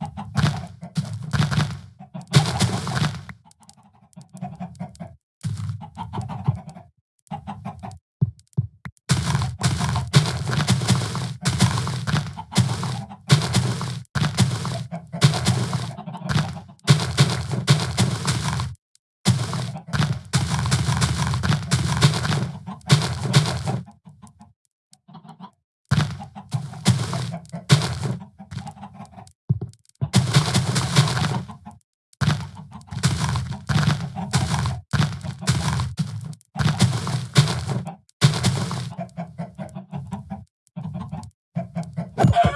you you